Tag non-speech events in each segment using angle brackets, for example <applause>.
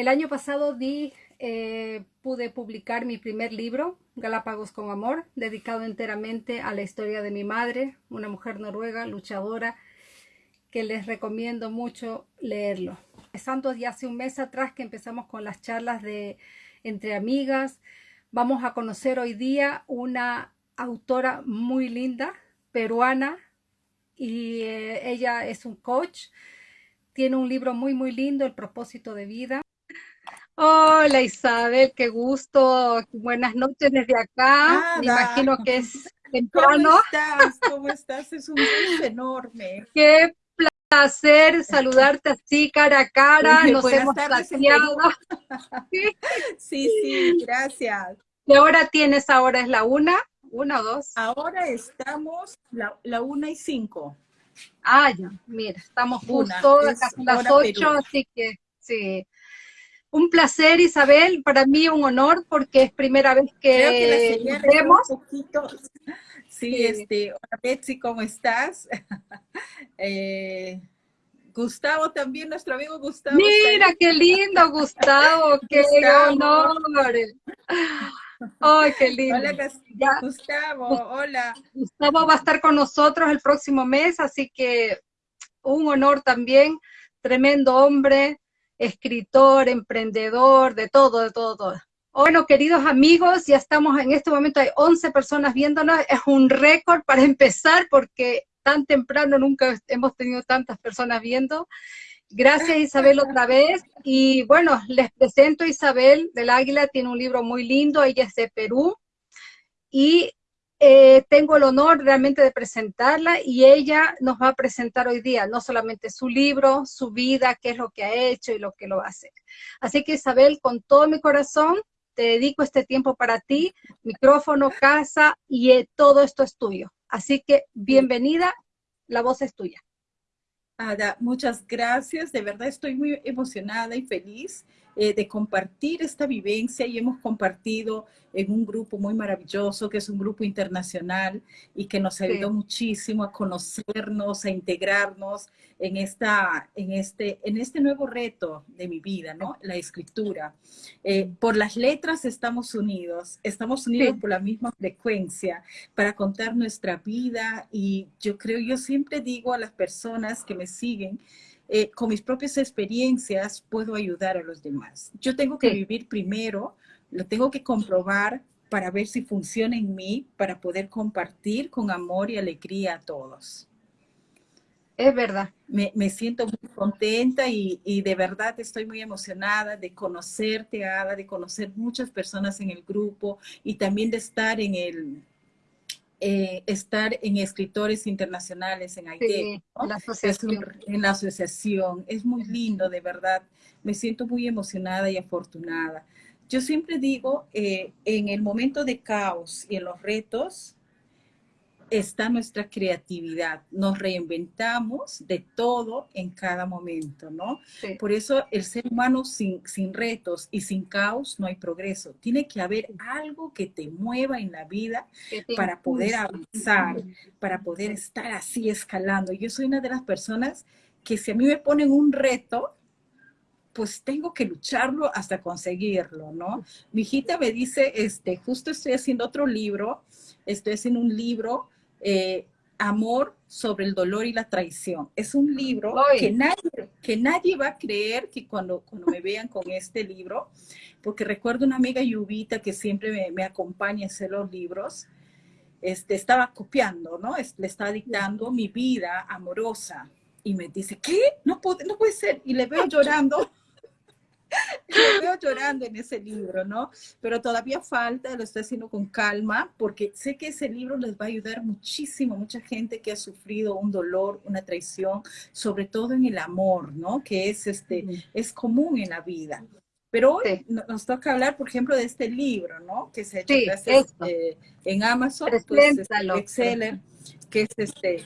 el año pasado di, eh, pude publicar mi primer libro, Galápagos con Amor, dedicado enteramente a la historia de mi madre, una mujer noruega, luchadora, que les recomiendo mucho leerlo. Empezando ya hace un mes atrás que empezamos con las charlas de entre amigas, vamos a conocer hoy día una autora muy linda, peruana, y eh, ella es un coach, tiene un libro muy, muy lindo, El propósito de vida. Hola Isabel, qué gusto. Buenas noches desde acá. Me imagino que es <laughs> temprano. ¿Cómo estás? ¿Cómo <laughs> estás? Es un gusto enorme. Qué placer saludarte así cara a cara. Nos hemos plateado. <laughs> Sí, sí, gracias. ¿Qué hora tienes ahora? ¿Es la una? ¿Una o dos? Ahora estamos la, la una y cinco. Ah, ya, mira, estamos justo a las ocho, así que sí. Un placer, Isabel, para mí un honor porque es primera vez que, nos vemos. Sí, este, hola Betsy, ¿cómo estás? <laughs> eh, Gustavo también, nuestro amigo Gustavo. Mira, qué lindo, Gustavo, <laughs> qué honor. Ay, qué lindo. Hola, Gustavo, hola. Gustavo va a estar con nosotros el próximo mes, así que un honor también, tremendo hombre, escritor, emprendedor, de todo, de todo, todo. Bueno, queridos amigos, ya estamos en este momento, hay 11 personas viéndonos, es un récord para empezar porque tan temprano nunca hemos tenido tantas personas viendo. Gracias Isabel <laughs> otra vez. Y bueno, les presento a Isabel del Águila, tiene un libro muy lindo, ella es de Perú. Y eh, tengo el honor realmente de presentarla y ella nos va a presentar hoy día no solamente su libro, su vida, qué es lo que ha hecho y lo que lo va a hacer. Así que Isabel, con todo mi corazón, te dedico este tiempo para ti, micrófono, casa y eh, todo esto es tuyo. Así que bienvenida, la voz es tuya. Ada, muchas gracias. De verdad estoy muy emocionada y feliz eh, de compartir esta vivencia y hemos compartido en un grupo muy maravilloso, que es un grupo internacional y que nos ayudó muchísimo a conocernos, a integrarnos en, esta, en, este, en este nuevo reto de mi vida, ¿no? La escritura. Eh, por las letras estamos unidos, estamos unidos por la misma frecuencia para contar nuestra vida y yo creo, yo siempre digo a las personas que me siguen, eh, con mis propias experiencias puedo ayudar a los demás. Yo tengo que vivir primero, lo tengo que comprobar para ver si funciona en mí, para poder compartir con amor y alegría a todos. Es verdad. Me, me siento muy contenta y, y, de verdad estoy muy emocionada de conocerte, Ada, de conocer muchas personas en el grupo y también de estar en el, eh, estar en escritores internacionales en Haití, la asociación. en la asociación. Es muy lindo, de verdad. Me siento muy emocionada y afortunada. Yo siempre digo, eh, en el momento de caos y en los retos, está nuestra creatividad. Nos reinventamos de todo en cada momento, ¿no? Por eso el ser humano sin, sin retos y sin caos no hay progreso. Tiene que haber algo que te mueva en la vida para poder avanzar, para poder estar así escalando. Yo soy una de las personas que si a mí me ponen un reto, pues tengo que lucharlo hasta conseguirlo, ¿no? Mi hijita me dice, este, justo estoy haciendo otro libro, estoy haciendo un libro eh, Amor sobre el dolor y la traición. Es un libro que nadie, que nadie va a creer que cuando, cuando me vean con este libro, porque recuerdo una amiga Yubita que siempre me, acompaña a hacer los libros, este, estaba copiando, ¿no? Le estaba dictando mi vida amorosa y me dice, ¿qué? No puede, no puede ser. Y le veo <laughs> llorando <laughs> Lo veo llorando en ese libro, ¿no? Pero todavía falta, lo estoy haciendo con calma, porque sé que ese libro les va a ayudar muchísimo, mucha gente que ha sufrido un dolor, una traición, sobre todo en el amor, ¿no? Que es, este, es común en la vida. Pero hoy nos toca hablar, por ejemplo, de este libro, ¿no? Que se ha hecho eh, en Amazon, pues, este, que es este,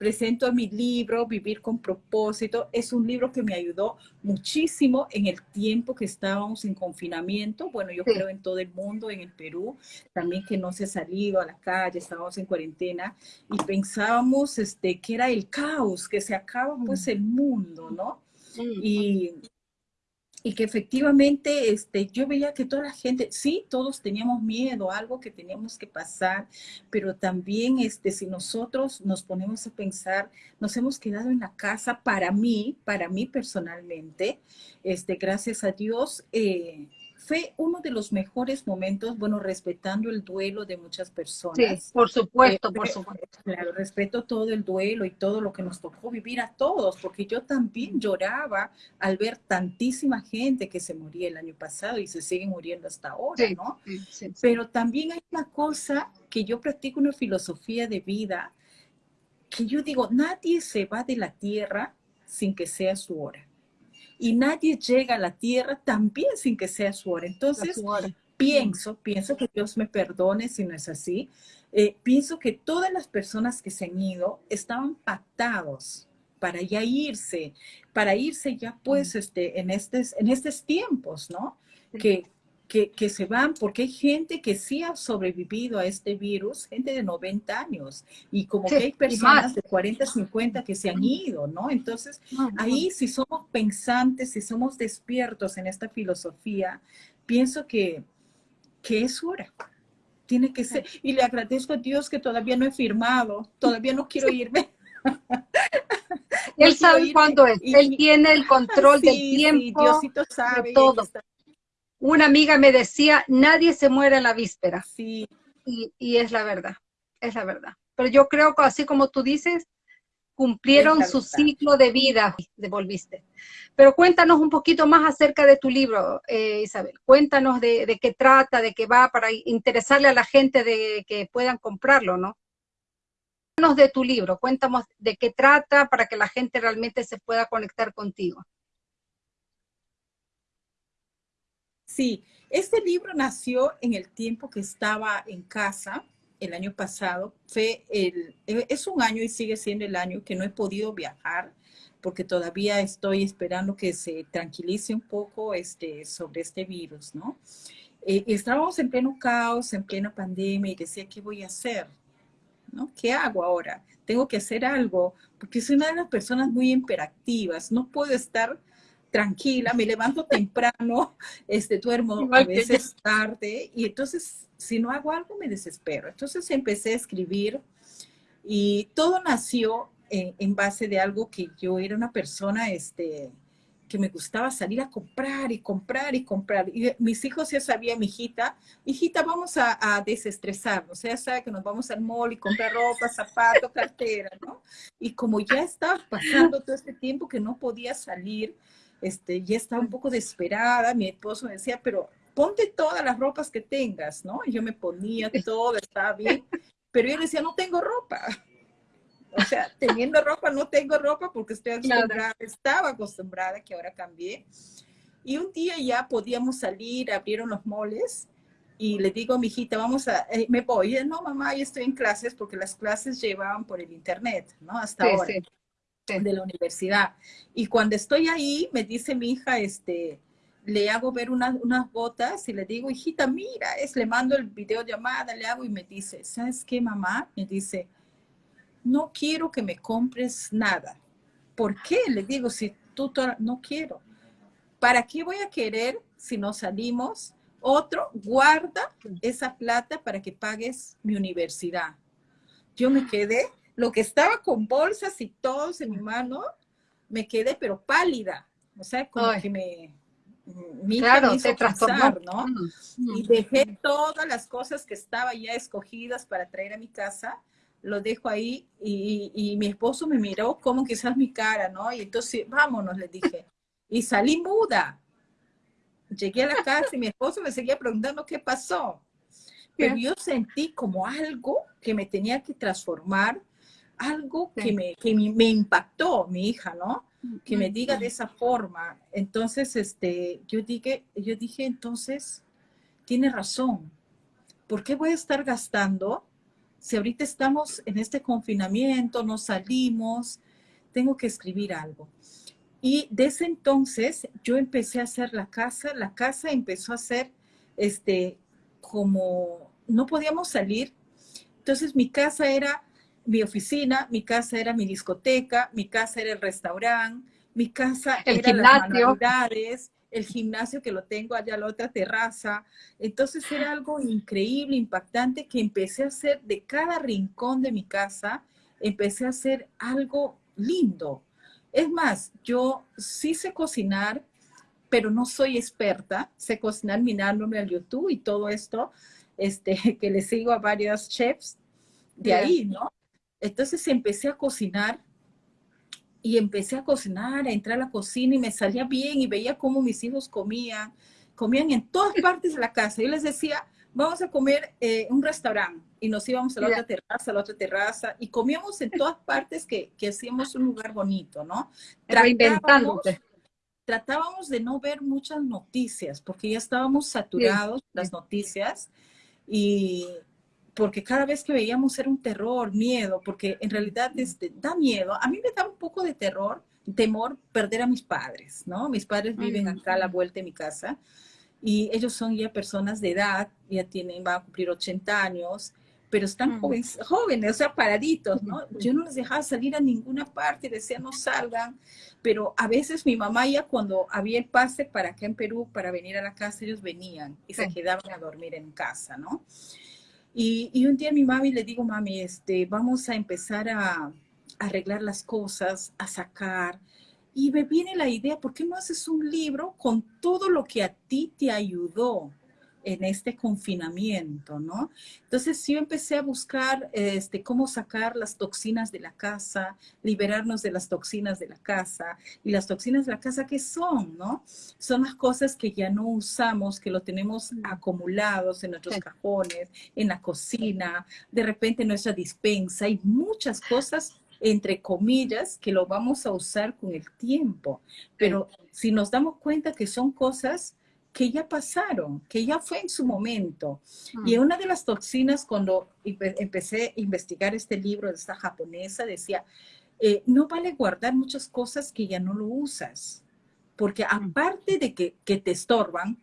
presento mi libro, Vivir con propósito. Es un libro que me ayudó muchísimo en el tiempo que estábamos en confinamiento. Bueno, yo creo en todo el mundo, en el Perú, también que no se ha salido a la calle, estábamos en cuarentena y pensábamos este, que era el caos, que se acaba pues mm. el mundo, ¿no? Mm. Y y que efectivamente este, yo veía que toda la gente, sí, todos teníamos miedo, algo que teníamos que pasar, pero también este, si nosotros nos ponemos a pensar, nos hemos quedado en la casa para mí, para mí personalmente, este, gracias a Dios, eh, fue uno de los mejores momentos, bueno, respetando el duelo de muchas personas. Sí, por supuesto, eh, por supuesto. Claro, respeto todo el duelo y todo lo que nos tocó vivir a todos, porque yo también lloraba al ver tantísima gente que se moría el año pasado y se sigue muriendo hasta ahora, ¿no? Sí, Pero también hay una cosa que yo practico una filosofía de vida que yo digo, nadie se va de la tierra sin que sea su hora y nadie llega a la tierra también sin que sea su hora. Entonces, pienso, pienso que Dios me perdone si no es así. Eh, pienso que todas las personas que se han ido estaban pactados para ya irse, para irse ya pues este, en, estos, en estos tiempos, ¿no? Que, que, se van, porque hay gente que sí ha sobrevivido a este virus, gente de 90 años, y como que hay personas de 40, 50 que se han ido, ¿no? Entonces, ahí si somos pensantes, si somos despiertos en esta filosofía, pienso que, que es hora. Tiene que ser. Y le agradezco a Dios que todavía no he firmado, todavía no quiero irme. Él <laughs> sabe cuándo es, él tiene el control <laughs> del tiempo, Diosito sabe, de todo una amiga me decía, nadie se muere en la víspera. Sí. Y, es la verdad, es la verdad. Pero yo creo que así como tú dices, cumplieron su ciclo de vida, devolviste. Pero cuéntanos un poquito más acerca de tu libro, eh, Isabel. Cuéntanos de, qué trata, de qué va, para interesarle a la gente de que puedan comprarlo, ¿no? Cuéntanos de tu libro, cuéntanos de qué trata para que la gente realmente se pueda conectar contigo. Sí, este libro nació en el tiempo que estaba en casa, el año pasado. El, es un año y sigue siendo el año que no he podido viajar porque todavía estoy esperando que se tranquilice un poco este, sobre este virus, ¿no? Eh, estábamos en pleno caos, en plena pandemia y decía, ¿qué voy a hacer? ¿No? ¿Qué hago ahora? Tengo que hacer algo, porque soy una de las personas muy imperativas, no puedo estar tranquila, me levanto temprano, este, duermo a veces tarde, y entonces si no hago algo me desespero. Entonces empecé a escribir y todo nació en, base de algo que yo era una persona este, que me gustaba salir a comprar y comprar y comprar. Y mis hijos ya sabían, mi hijita, hijita, vamos a, a desestresarnos. Sea, sabe que nos vamos al mall y comprar ropa, zapatos, cartera, ¿no? Y como ya estaba pasando todo este tiempo que no podía salir, este, ya estaba un poco desesperada, mi esposo me decía, pero ponte todas las ropas que tengas, ¿no? Y yo me ponía todo, estaba bien, pero yo decía, no tengo ropa. <laughs> O sea, teniendo ropa, no tengo ropa porque estoy acostumbrada, estaba acostumbrada, que ahora cambié. Y un día ya podíamos salir, abrieron los moles y le digo a mi hijita, vamos a, eh, me voy. Y no, mamá, yo estoy en clases porque las clases llevaban por el internet, ¿no? Hasta ahora de la universidad. Y cuando estoy ahí, me dice mi hija, este, le hago ver unas, unas botas y le digo, hijita, mira, es, le mando el video llamada, le hago y me dice, ¿sabes qué, mamá? Me dice, no quiero que me compres nada. ¿Por qué? Le digo, si tú no quiero. ¿Para qué voy a querer si no salimos? Otro, guarda esa plata para que pagues mi universidad. Yo me quedé lo que estaba con bolsas y todos en mi mano, me quedé pero pálida. O sea, como que me... Mi claro, te ¿no? Y dejé todas las cosas que estaban ya escogidas para traer a mi casa, lo dejo ahí y, y, mi esposo me miró como quizás mi cara, ¿no? Y entonces, vámonos, le dije. Y salí muda. Llegué a la casa y mi esposo me seguía preguntando qué pasó. Pero yo sentí como algo que me tenía que transformar algo que, me, que me impactó, mi hija, ¿no? Que me diga de esa forma. Entonces, este, yo, dije, yo dije, entonces, tiene razón. ¿Por qué voy a estar gastando si ahorita estamos en este confinamiento, no salimos? Tengo que escribir algo. Y desde entonces yo empecé a hacer la casa, la casa empezó a ser, este, como no podíamos salir. Entonces mi casa era mi oficina, mi casa era mi discoteca, mi casa era el restaurante, mi casa el era gimnasio. las el gimnasio que lo tengo allá en la otra terraza. Entonces era algo increíble, impactante, que empecé a hacer de cada rincón de mi casa, empecé a hacer algo lindo. Es más, yo sí sé cocinar, pero no soy experta. Sé cocinar mirándome al YouTube y todo esto, este, <laughs> que le sigo a varios chefs de ahí, ¿no? Entonces empecé a cocinar y empecé a cocinar, a entrar a la cocina y me salía bien y veía cómo mis hijos comían, comían en todas <laughs> partes de la casa. Yo les decía, vamos a comer en un restaurante y nos íbamos a la otra terraza, a la otra terraza y comíamos en todas partes que, que hacíamos un lugar bonito, ¿no? Tratábamos, tratábamos de no ver muchas noticias porque ya estábamos saturados las noticias y porque cada vez que veíamos era un terror, miedo, porque en realidad este, da miedo. A mí me da un poco de terror, temor perder a mis padres, ¿no? Mis padres viven acá a la vuelta de mi casa y ellos son ya personas de edad, ya tienen, van a cumplir 80 años, pero están jóvenes, jóvenes, o sea, paraditos, ¿no? Yo no les dejaba salir a ninguna parte, decía no salgan, pero a veces mi mamá ya cuando había el pase para acá en Perú, para venir a la casa, ellos venían y se quedaban a dormir en casa, ¿no? Y, un día a mi mami le digo, mami, este, vamos a empezar a, arreglar las cosas, a sacar. Y me viene la idea, ¿por qué no haces un libro con todo lo que a ti te ayudó? En este confinamiento, ¿no? Entonces yo empecé a buscar este, cómo sacar las toxinas de la casa, liberarnos de las toxinas de la casa. Y las toxinas de la casa, ¿qué son, no? Son las cosas que ya no usamos, que lo tenemos acumulados en nuestros cajones, en la cocina, de repente en nuestra dispensa. Hay muchas cosas entre comillas, que lo vamos a usar con el tiempo. Pero si nos damos cuenta que son cosas que ya pasaron, que ya fue en su momento. Mm. Y una de las toxinas, cuando empecé a investigar este libro de esta japonesa, decía, eh, no vale guardar muchas cosas que ya no lo usas, porque mm. aparte de que, te estorban,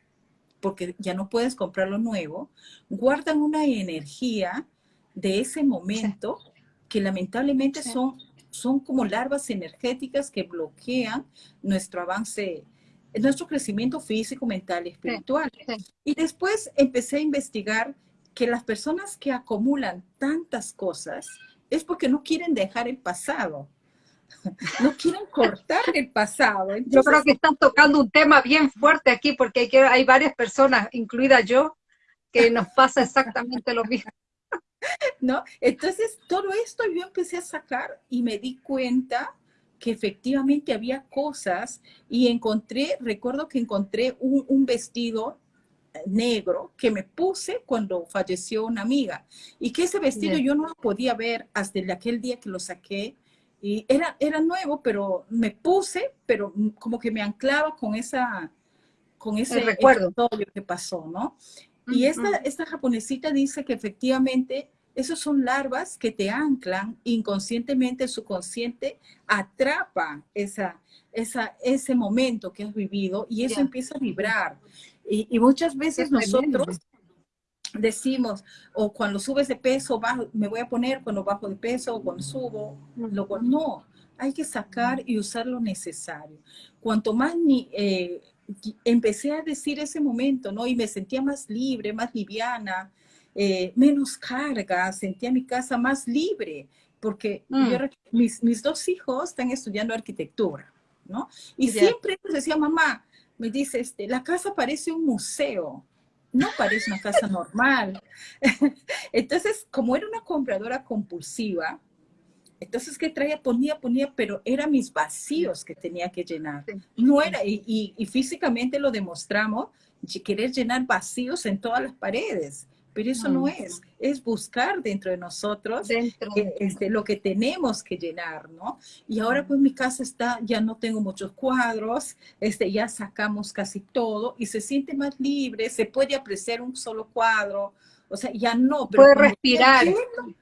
porque ya no puedes comprar lo nuevo, guardan una energía de ese momento que lamentablemente son, son como larvas energéticas que bloquean nuestro avance nuestro crecimiento físico, mental y espiritual. Y después empecé a investigar que las personas que acumulan tantas cosas es porque no quieren dejar el pasado. <laughs> No quieren cortar el pasado. <laughs> yo creo que están tocando un tema bien fuerte aquí porque hay, hay varias personas, incluida yo, que nos pasa exactamente lo mismo. <laughs> ¿No? Entonces, todo esto yo empecé a sacar y me di cuenta que efectivamente había cosas y encontré, recuerdo que encontré un, vestido negro que me puse cuando falleció una amiga. Y que ese vestido yo no lo podía ver hasta el aquel día que lo saqué. Y era, era nuevo, pero me puse, pero como que me anclaba con esa con ese recuerdo. que pasó, ¿no? Y esta, esta japonesita dice que efectivamente esos son larvas que te anclan inconscientemente, su consciente atrapa esa, esa, ese momento que has vivido y eso empieza a vibrar. Y, muchas veces nosotros decimos, o cuando subes de peso, bajo, me voy a poner cuando bajo de peso, o cuando subo, no, hay que sacar y usar lo necesario. Cuanto más ni, eh, empecé a decir ese momento, ¿no? Y me sentía más libre, más liviana, eh, menos carga, sentía mi casa más libre, porque mm. mis, mis, dos hijos están estudiando arquitectura, ¿no? Y siempre les decía, mamá, me dice, este, la casa parece un museo, no parece una casa normal. <laughs> Entonces, como era una compradora compulsiva, entonces, ¿qué traía? Ponía, ponía, pero eran mis vacíos que tenía que llenar. No era, y, y, y físicamente lo demostramos, querer llenar vacíos en todas las paredes pero eso no es, es buscar dentro de nosotros este, lo que tenemos que llenar, ¿no? Y ahora pues mi casa está, ya no tengo muchos cuadros, este, ya sacamos casi todo y se siente más libre, se puede apreciar un solo cuadro, o sea, ya no. Pero puede respirar.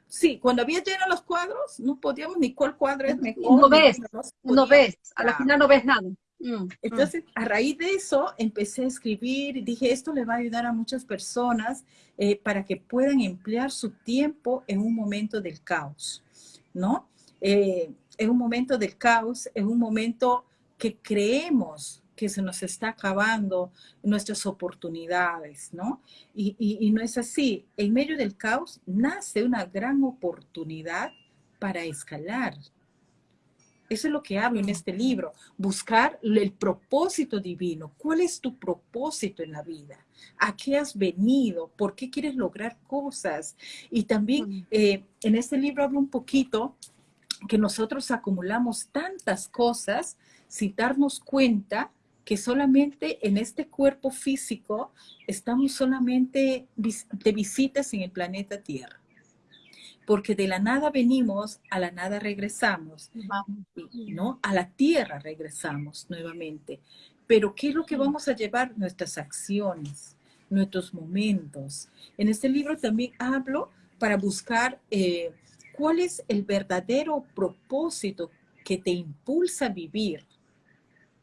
sí, cuando había lleno los cuadros, no podíamos ni cuál cuadro es mejor. No ves, no ves, a la final no ves nada. Mm, Entonces, mm. a raíz de eso, empecé a escribir y dije, esto le va a ayudar a muchas personas eh, para que puedan emplear su tiempo en un momento del caos, ¿no? Eh, en un momento del caos, en un momento que creemos que se nos está acabando nuestras oportunidades, ¿no? Y, y, no es así. En medio del caos nace una gran oportunidad para escalar. Eso es lo que hablo en este libro, buscar el propósito divino. ¿Cuál es tu propósito en la vida? ¿A qué has venido? ¿Por qué quieres lograr cosas? Y también eh, en este libro hablo un poquito que nosotros acumulamos tantas cosas sin darnos cuenta que solamente en este cuerpo físico estamos solamente de visitas en el planeta Tierra. Porque de la nada venimos, a la nada regresamos, ¿no? A la Tierra regresamos nuevamente. Pero ¿qué es lo que vamos a llevar? Nuestras acciones, nuestros momentos. En este libro también hablo para buscar eh, cuál es el verdadero propósito que te impulsa a vivir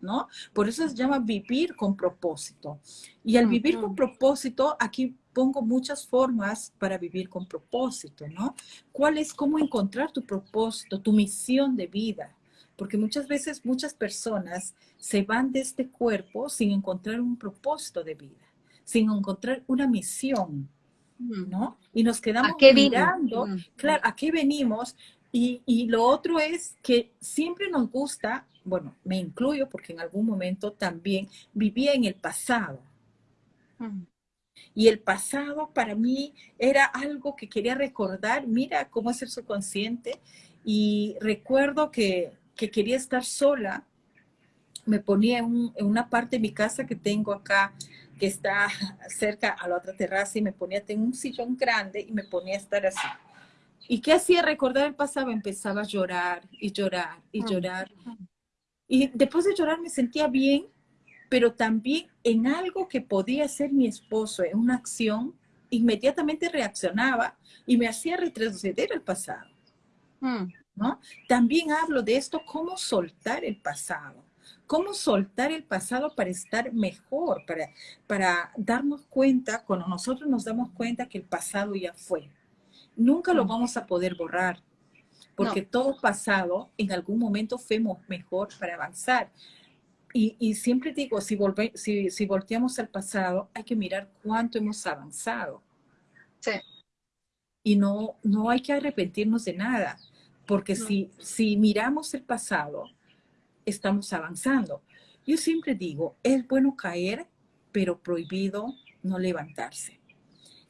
¿no? Por eso se llama vivir con propósito. Y al vivir con propósito, aquí pongo muchas formas para vivir con propósito, ¿no? ¿Cuál es cómo encontrar tu propósito, tu misión de vida? Porque muchas veces muchas personas se van de este cuerpo sin encontrar un propósito de vida, sin encontrar una misión, ¿no? Y nos quedamos mirando, claro, ¿a qué venimos? Y, y, lo otro es que siempre nos gusta bueno, me incluyo porque en algún momento también vivía en el pasado. Y el pasado para mí era algo que quería recordar, mira cómo es el subconsciente. Y recuerdo que, quería estar sola. Me ponía en, una parte de mi casa que tengo acá, que está cerca a la otra terraza, y me ponía, en un sillón grande y me ponía a estar así. ¿Y qué hacía recordar el pasado? Empezaba a llorar y llorar y mm. llorar. Y después de llorar me sentía bien, pero también en algo que podía ser mi esposo, en una acción, inmediatamente reaccionaba y me hacía retroceder al pasado. Hmm. ¿no? También hablo de esto, cómo soltar el pasado. Cómo soltar el pasado para estar mejor, para, para darnos cuenta, cuando nosotros nos damos cuenta que el pasado ya fue. Nunca lo hmm. vamos a poder borrar porque todo pasado en algún momento fuimos mejor para avanzar. Y, siempre digo, si, volve, si, si volteamos al pasado, hay que mirar cuánto hemos avanzado. Sí. Y no, no hay que arrepentirnos de nada, porque si, si miramos el pasado, estamos avanzando. Yo siempre digo, es bueno caer, pero prohibido no levantarse.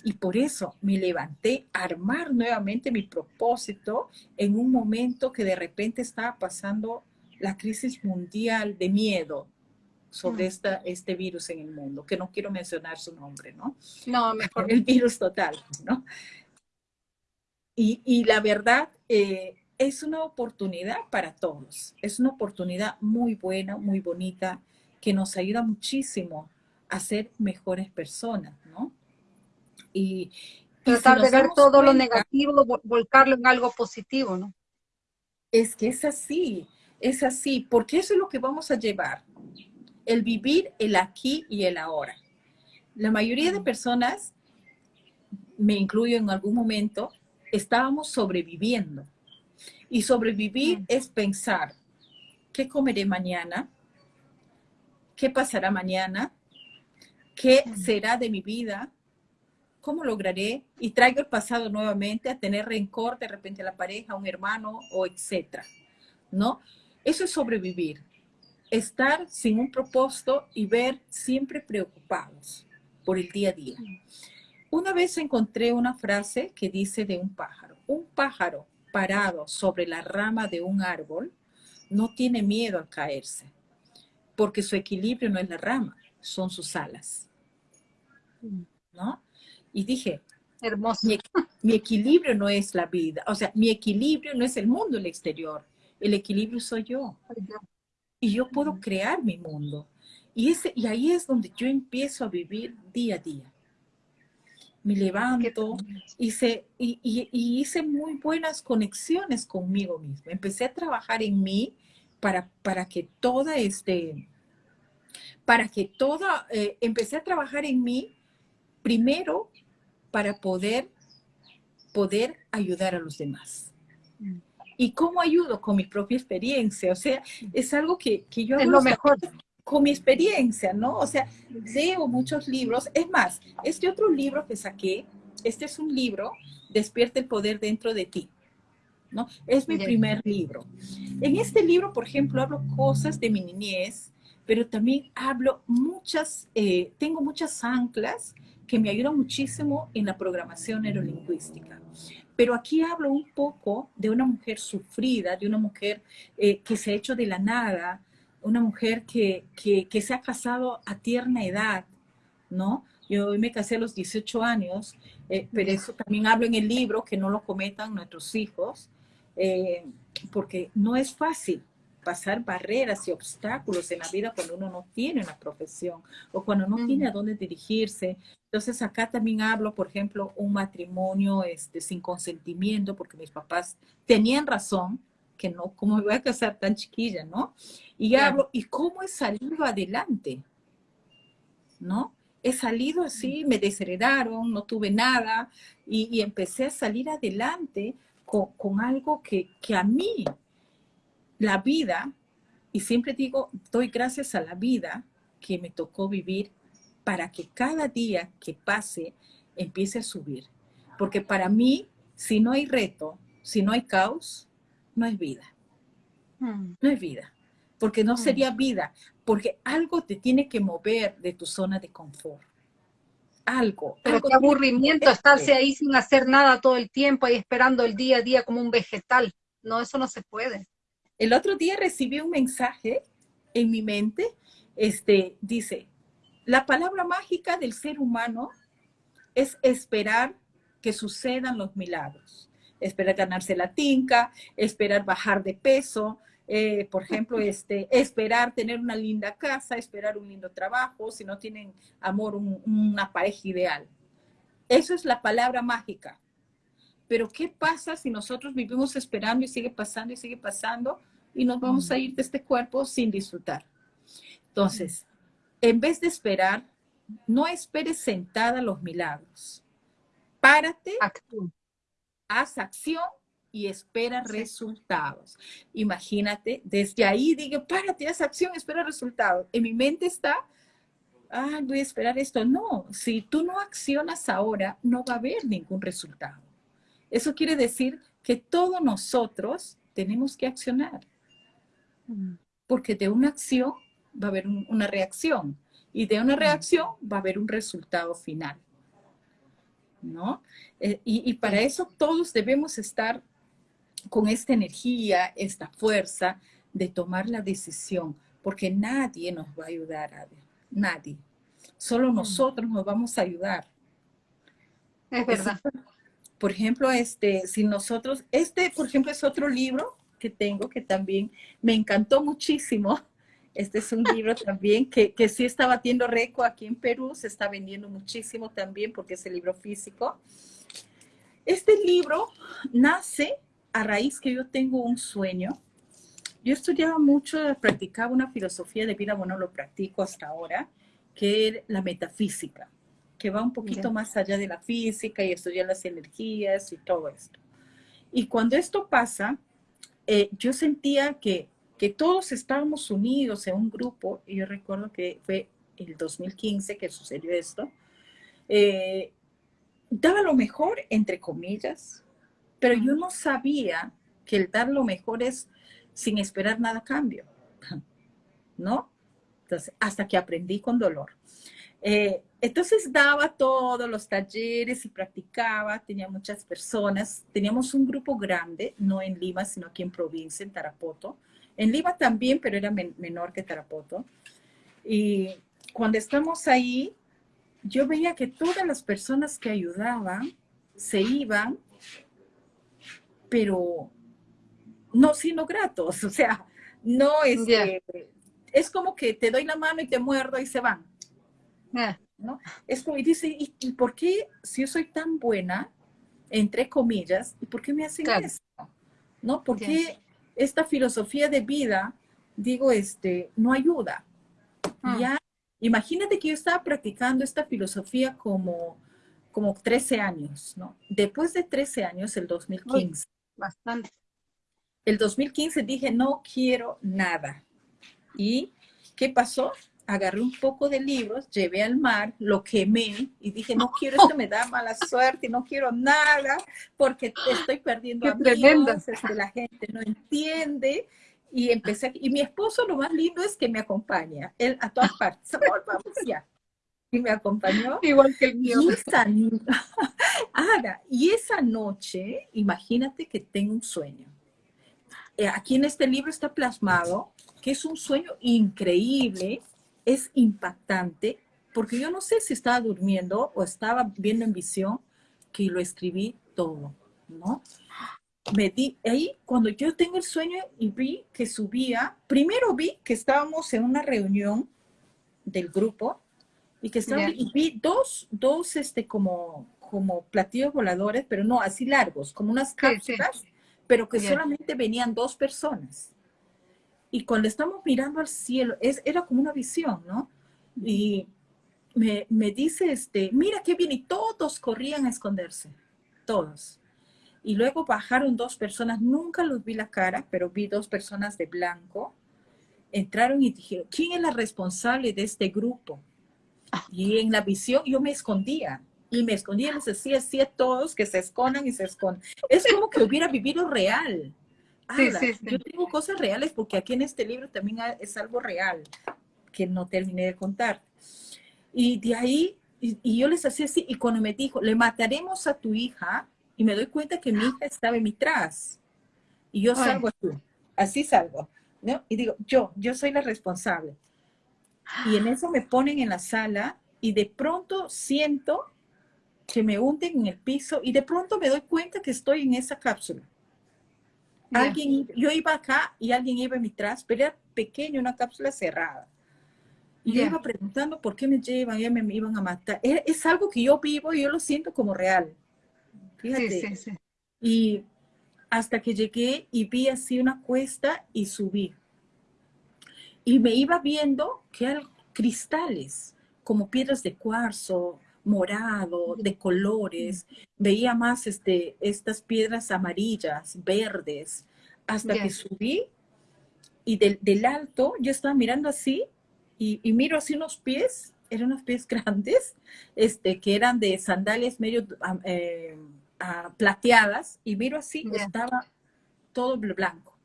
Y por eso me levanté a armar nuevamente mi propósito en un momento que de repente estaba pasando la crisis mundial de miedo sobre mm. esta, este virus en el mundo, que no quiero mencionar su nombre, ¿no? No, <laughs> mejor. El virus total, ¿no? Y, y la verdad, eh, es una oportunidad para todos. Es una oportunidad muy buena, muy bonita, que nos ayuda muchísimo a ser mejores personas, ¿no? y, tratar de ver todo lo negativo, volcarlo en algo positivo, ¿no? Es que es así, es así, porque eso es lo que vamos a llevar, el vivir el aquí y el ahora. La mayoría de personas, me incluyo en algún momento, estábamos sobreviviendo. Y sobrevivir es pensar, ¿qué comeré mañana? ¿Qué pasará mañana? ¿Qué será de mi vida? ¿cómo lograré? Y traigo el pasado nuevamente a tener rencor de repente a la pareja, a un hermano o etcétera, ¿no? Eso es sobrevivir. Estar sin un propósito y ver siempre preocupados por el día a día. Una vez encontré una frase que dice de un pájaro. Un pájaro parado sobre la rama de un árbol no tiene miedo al caerse, porque su equilibrio no es la rama, son sus alas. ¿No? Y dije, hermoso. Mi, equilibrio no es la vida, o sea, mi equilibrio no es el mundo, el exterior, el equilibrio soy yo. Y yo puedo crear mi mundo. Y, ese, y ahí es donde yo empiezo a vivir día a día. Me levanto, hice, y, y, hice muy buenas conexiones conmigo mismo. Empecé a trabajar en mí para, para que toda este, para que toda, eh, empecé a trabajar en mí primero para poder, poder ayudar a los demás. ¿Y cómo ayudo? Con mi propia experiencia. O sea, es algo que, que yo. Es lo mejor. con mi experiencia, ¿no? O sea, leo muchos libros. Es más, este otro libro que saqué, este es un libro, Despierta el poder dentro de ti. ¿no? Es mi primer libro. En este libro, por ejemplo, hablo cosas de mi niñez, pero también hablo muchas, eh, tengo muchas anclas que me ayudan muchísimo en la programación neurolingüística. Pero aquí hablo un poco de una mujer sufrida, de una mujer eh, que se ha hecho de la nada, una mujer que, que, se ha casado a tierna edad, ¿no? Yo me casé a los 18 años, eh, pero eso también hablo en el libro, que no lo cometan nuestros hijos, eh, porque no es fácil pasar barreras y obstáculos en la vida cuando uno no tiene una profesión o cuando no tiene a dónde dirigirse. Entonces acá también hablo, por ejemplo, un matrimonio este, sin consentimiento, porque mis papás tenían razón, que no, ¿cómo me voy a casar tan chiquilla, no? Y hablo, ¿y cómo he salido adelante? ¿No? He salido así, me desheredaron, no tuve nada y, empecé a salir adelante con, algo que, que a mí, la vida, y siempre digo, doy gracias a la vida que me tocó vivir para que cada día que pase empiece a subir. Porque para mí, si no hay reto, si no hay caos, no es vida. Mm. No es vida. Porque no mm. sería vida. Porque algo te tiene que mover de tu zona de confort. Algo. Pero qué aburrimiento estarse ahí sin hacer nada todo el tiempo, ahí esperando el día a día como un vegetal. No, eso no se puede. El otro día recibí un mensaje en mi mente. Este dice: La palabra mágica del ser humano es esperar que sucedan los milagros esperar ganarse la tinca, esperar bajar de peso, eh, por ejemplo, <laughs> este, esperar tener una linda casa, esperar un lindo trabajo, si no tienen amor, una pareja ideal. Eso es la palabra mágica. Pero ¿qué pasa si nosotros vivimos esperando y sigue pasando y sigue pasando y nos vamos a ir de este cuerpo sin disfrutar? Entonces, en vez de esperar, no esperes sentada los milagros. Párate, haz acción y espera resultados. Imagínate, desde ahí digo, párate, haz acción, espera resultados. En mi mente está, ah, voy a esperar esto. No, si tú no accionas ahora, no va a haber ningún resultado. Eso quiere decir que todos nosotros tenemos que accionar. Porque de una acción va a haber una reacción y de una reacción va a haber un resultado final. ¿no? Eh, y, para eso todos debemos estar con esta energía, esta fuerza de tomar la decisión, porque nadie nos va a ayudar, a nadie. Solo nosotros nos vamos a ayudar. Es verdad. Por ejemplo, este, si nosotros, este, por ejemplo, es otro libro que tengo que también me encantó muchísimo este es un libro también que, que sí está batiendo récord aquí en Perú, se está vendiendo muchísimo también porque es el libro físico. Este libro nace a raíz que yo tengo un sueño. Yo estudiaba mucho, practicaba una filosofía de vida, bueno, lo practico hasta ahora, que es la metafísica, que va un poquito más allá de la física y estudiar las energías y todo esto. Y cuando esto pasa, eh, yo sentía que que todos estábamos unidos en un grupo, y yo recuerdo que fue el 2015 que sucedió esto, eh, daba lo mejor, entre comillas, pero yo no sabía que el dar lo mejor es sin esperar nada cambio, <laughs> ¿no? Entonces, hasta que aprendí con dolor. Eh, entonces daba todos los talleres y practicaba, tenía muchas personas, teníamos un grupo grande, no en Lima, sino aquí en provincia, en Tarapoto, en Lima también, pero era menor que Tarapoto. Y cuando estamos ahí, yo veía que todas las personas que ayudaban se iban, pero no siendo gratos, <laughs> o sea, no es es como que te doy la mano y te muerdo y se van. ¿No? Es como, y dice, ¿y, por qué si yo soy tan buena, entre comillas, y por qué me hacen eso? ¿No? ¿Por qué esta filosofía de vida, digo, este, no ayuda. Ah. Ya, imagínate que yo estaba practicando esta filosofía como, como 13 años, ¿no? Después de 13 años, el 2015. bastante. El 2015 dije, no quiero nada. Y ¿qué pasó? Agarré un poco de libros, llevé al mar, lo quemé y dije, no quiero esto, me da <laughs> mala suerte, no quiero nada porque estoy perdiendo a amigos, este, la gente no entiende. Y empecé, y mi esposo lo más lindo es que me acompaña, él a todas partes, vamos ya, y me acompañó. Igual que el mío. Y esa, <laughs> y esa noche, imagínate que tengo un sueño. Eh, aquí en este libro está plasmado que es un sueño increíble, es impactante, porque yo no sé si estaba durmiendo o estaba viendo en visión, que lo escribí todo, ¿no? Me di, ahí cuando yo tengo el sueño y vi que subía, primero vi que estábamos en una reunión del grupo y que estaba, y vi dos, dos, este, como, como platillos voladores, pero no así largos, como unas cápsulas, pero que solamente venían dos personas. Y cuando estamos mirando al cielo, es, era como una visión, ¿no? Y me, me dice, este, mira qué bien, y todos corrían a esconderse, todos. Y luego bajaron dos personas, nunca los vi la cara, pero vi dos personas de blanco. Entraron y dijeron, ¿quién es la responsable de este grupo? Y en la visión yo me escondía y me escondía y les decía así a todos que se escondan y se escondan. Es como que hubiera vivido real. Sí, sí, Yo tengo cosas reales porque aquí en este libro también es algo real que no terminé de contar. Y de ahí, y, yo les hacía así, y cuando me dijo, le mataremos a tu hija, y me doy cuenta que mi hija estaba en mi tras, y yo salgo así, así salgo, ¿no? Y digo, yo, yo soy la responsable. Y en eso me ponen en la sala y de pronto siento que me hunden en el piso y de pronto me doy cuenta que estoy en esa cápsula. Alguien, yo iba acá y alguien iba en mi tras, pero era pequeño, una cápsula cerrada. Y yo iba preguntando por qué me llevan, ya me, iban a matar. Es, algo que yo vivo y yo lo siento como real. Fíjate. Y hasta que llegué y vi así una cuesta y subí y me iba viendo que eran cristales, como piedras de cuarzo, morado, de colores. Veía más este, estas piedras amarillas, verdes, hasta que subí y del, del, alto yo estaba mirando así y, y, miro así unos pies, eran unos pies <laughs> grandes, este, que eran de sandalias medio eh, plateadas y miro así, estaba todo blanco.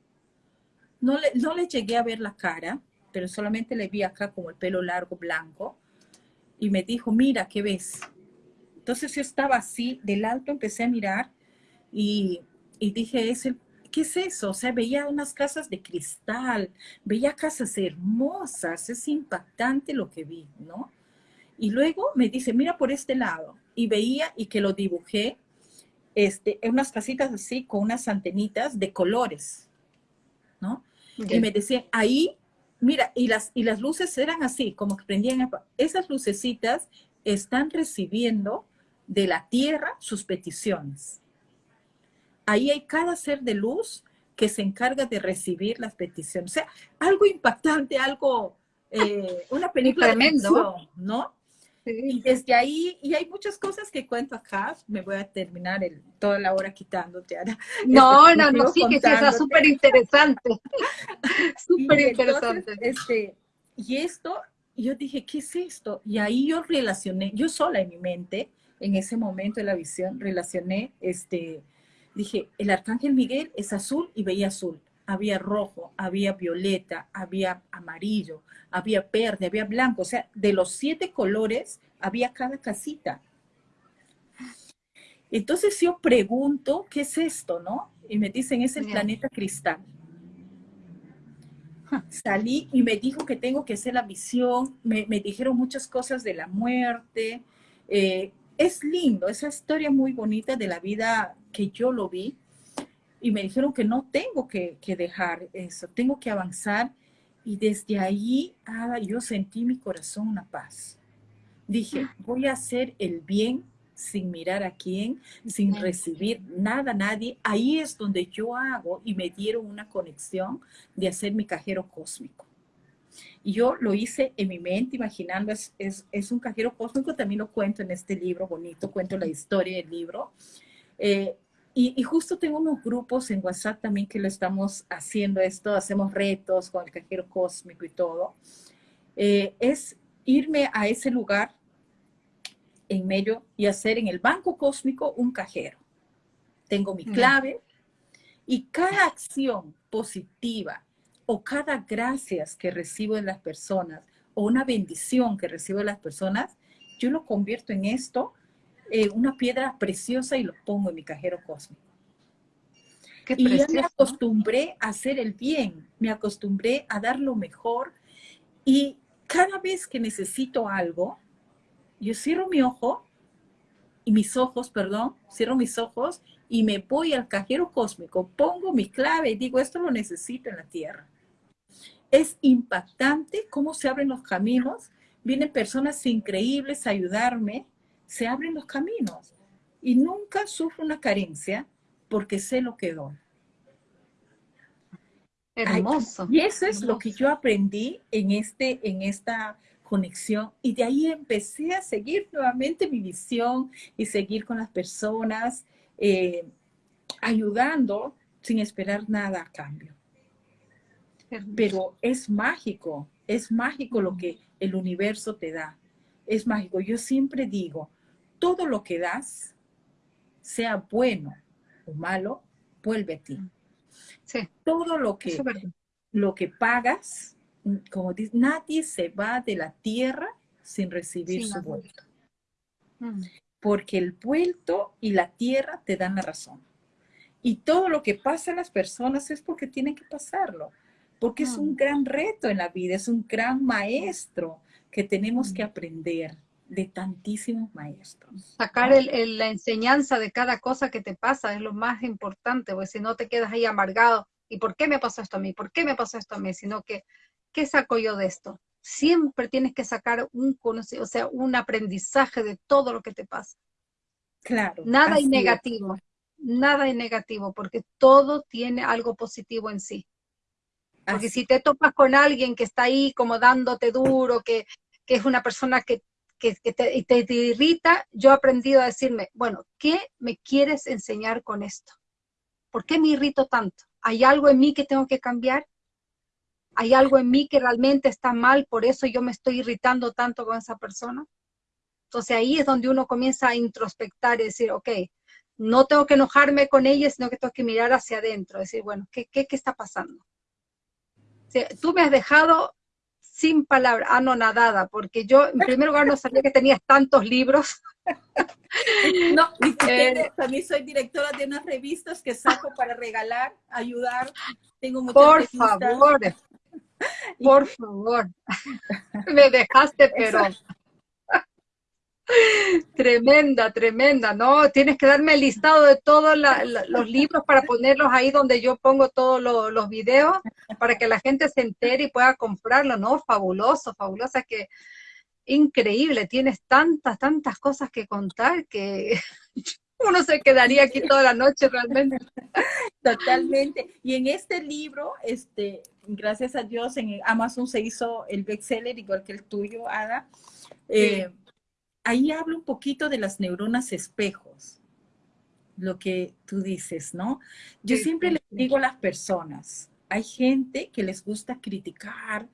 No le, no le llegué a ver la cara, pero solamente le vi acá como el pelo largo blanco y me dijo, mira, ¿qué ves? Entonces yo estaba así, del alto empecé a mirar y, y dije, ¿es el, ¿qué es eso? O sea, veía unas casas de cristal, veía casas hermosas, es impactante lo que vi, ¿no? Y luego me dice, mira por este lado. Y veía y que lo dibujé, este, en unas casitas así, con unas antenitas de colores, ¿no? Y me decía, ahí Mira, y las, y las luces eran así, como que prendían. Esas lucecitas están recibiendo de la tierra sus peticiones. Ahí hay cada ser de luz que se encarga de recibir las peticiones. O sea, algo impactante, algo, eh, una <laughs> película Tremendo. ¿no? Y desde ahí, y hay muchas cosas que cuento acá, me voy a terminar el, toda la hora quitándote ahora. <laughs> No, no, no, sí, que sí, está súper interesante. <laughs> súper interesante. Este, y esto, yo dije, ¿qué es esto? Y ahí yo relacioné, yo sola en mi mente, en ese momento de la visión, relacioné, este, dije, el arcángel Miguel es azul y veía azul había rojo, había violeta, había amarillo, había verde, había blanco. O sea, de los siete colores había cada casita. Entonces yo pregunto, ¿qué es esto, no? Y me dicen, es el planeta cristal. Salí y me dijo que tengo que hacer la visión, me, dijeron muchas cosas de la muerte. Eh, es lindo, esa historia muy bonita de la vida que yo lo vi y me dijeron que no tengo que, dejar eso, tengo que avanzar. Y desde ahí, ah, yo sentí mi corazón una paz. Dije, ah. voy a hacer el bien sin mirar a quién, sin recibir nada, nadie. Ahí es donde yo hago y me dieron una conexión de hacer mi cajero cósmico. Y yo lo hice en mi mente, imaginando, es, es, un cajero cósmico, también lo cuento en este libro bonito, cuento la historia del libro. Eh, y, justo tengo unos grupos en WhatsApp también que lo estamos haciendo esto, hacemos retos con el cajero cósmico y todo. eh, es irme a ese lugar en medio y hacer en el banco cósmico un cajero. Tengo mi clave y cada acción positiva o cada gracias que recibo de las personas o una bendición que recibo de las personas, yo lo convierto en esto, eh, una piedra preciosa y lo pongo en mi cajero cósmico. y ya me acostumbré a hacer el bien, me acostumbré a dar lo mejor y cada vez que necesito algo, yo cierro mi ojo y mis ojos, perdón, cierro mis ojos y me voy al cajero cósmico, pongo mi clave y digo, esto lo necesito en la tierra. Es impactante cómo se abren los caminos, vienen personas increíbles a ayudarme, se abren los caminos y nunca sufro una carencia porque sé lo que doy. Hermoso. y eso es lo que yo aprendí en, este, en esta conexión y de ahí empecé a seguir nuevamente mi visión y seguir con las personas, eh, ayudando sin esperar nada a cambio. Pero es mágico, es mágico lo que el universo te da. Es mágico. Yo siempre digo, todo lo que das, sea bueno o malo, vuelve a ti. Todo lo que, lo que pagas, como dice, nadie se va de la tierra sin recibir su vuelto. Mm. Porque el vuelto y la tierra te dan la razón. Y todo lo que pasa a las personas es porque tienen que pasarlo. Porque es un mm. gran reto en la vida, es un gran maestro que tenemos que mm. aprender de tantísimos maestros. Sacar el, la enseñanza de cada cosa que te pasa es lo más importante, porque si no te quedas ahí amargado. ¿Y por qué me pasó esto a mí? ¿Por qué me pasó esto a mí? Sino que ¿qué saco yo de esto? Siempre tienes que sacar un o sea, un aprendizaje de todo lo que te pasa. Claro. Nada es negativo, nada es negativo, porque todo tiene algo positivo en sí. Porque si te topas con alguien que está ahí como dándote duro, que, es una persona que, que, te, irrita, yo he aprendido a decirme, bueno, ¿qué me quieres enseñar con esto? ¿Por qué me irrito tanto? ¿Hay algo en mí que tengo que cambiar? hay algo en mí que realmente está mal, por eso yo me estoy irritando tanto con esa persona. Entonces ahí es donde uno comienza a introspectar y decir, ok, no tengo que enojarme con ella, sino que tengo que mirar hacia adentro, decir, bueno, ¿qué, qué, qué está pasando? tú me has dejado sin palabras, anonadada, porque yo en primer lugar no sabía que tenías tantos libros. <laughs> No, eh, también soy directora de unas revistas que saco para regalar, ayudar. Tengo muchas Por favor, <laughs> por favor, me dejaste, pero tremenda, tremenda, ¿no? Tienes que darme el listado de todos los libros para ponerlos ahí donde yo pongo todos los videos para que la gente se entere y pueda comprarlo, ¿no? Fabuloso, fabulosa, que increíble, tienes tantas, tantas cosas que contar que <laughs> uno se quedaría aquí toda la noche realmente. Totalmente. Y en este libro, este, gracias a Dios, en Amazon se hizo el bestseller, igual que el tuyo, Ada. Eh, ahí hablo un poquito de las neuronas espejos, lo que tú dices, ¿no? Yo siempre les digo a las personas, hay gente que les gusta criticar